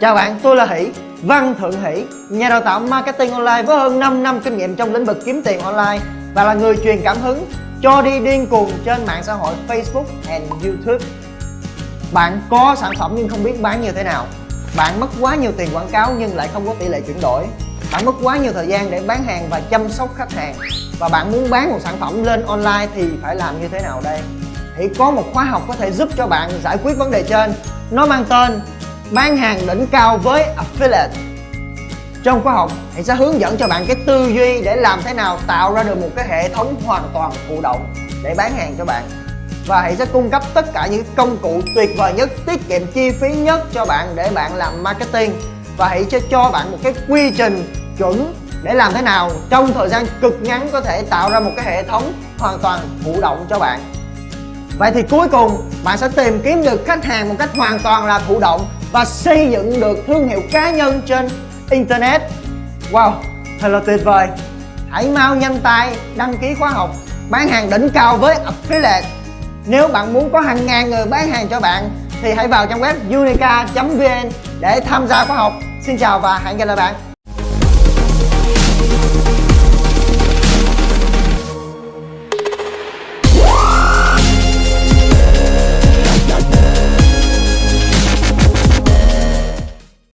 Chào bạn, tôi là Hỷ, Văn Thượng Hỷ, nhà đào tạo marketing online với hơn 5 năm kinh nghiệm trong lĩnh vực kiếm tiền online và là người truyền cảm hứng cho đi điên cuồng trên mạng xã hội Facebook and YouTube. Bạn có sản phẩm nhưng không biết bán như thế nào. Bạn mất quá nhiều tiền quảng cáo nhưng lại không có tỷ lệ chuyển đổi. Bạn mất quá nhiều thời gian để bán hàng và chăm sóc khách hàng và bạn muốn bán một sản phẩm lên online thì phải làm như thế nào đây? Hỷ có một khóa học có thể giúp cho bạn giải quyết vấn đề trên. Nó mang tên bán hàng đỉnh cao với affiliate. Trong khóa học, thầy sẽ hướng dẫn cho bạn cái tư duy để làm thế nào tạo ra được một cái hệ thống hoàn toàn thụ động để bán hàng cho bạn. Và thầy sẽ cung cấp tất cả những công cụ tuyệt vời nhất, tiết kiệm chi phí nhất cho bạn để bạn làm marketing. Và hãy sẽ cho bạn một cái quy trình chuẩn để làm thế nào trong thời gian cực ngắn có thể tạo ra một cái hệ thống hoàn toàn thụ động cho bạn. Vậy thì cuối cùng, bạn sẽ tìm kiếm được khách hàng một cách hoàn toàn là thụ động và xây dựng được thương hiệu cá nhân trên Internet. Wow, thật là tuyệt vời. Hãy mau nhanh tay đăng ký khóa học bán hàng đỉnh cao với Affiliate. Nếu bạn muốn có hàng ngàn người bán hàng cho bạn thì hãy vào trang web unica.vn để tham gia khóa học. Xin chào và hẹn gặp lại bạn.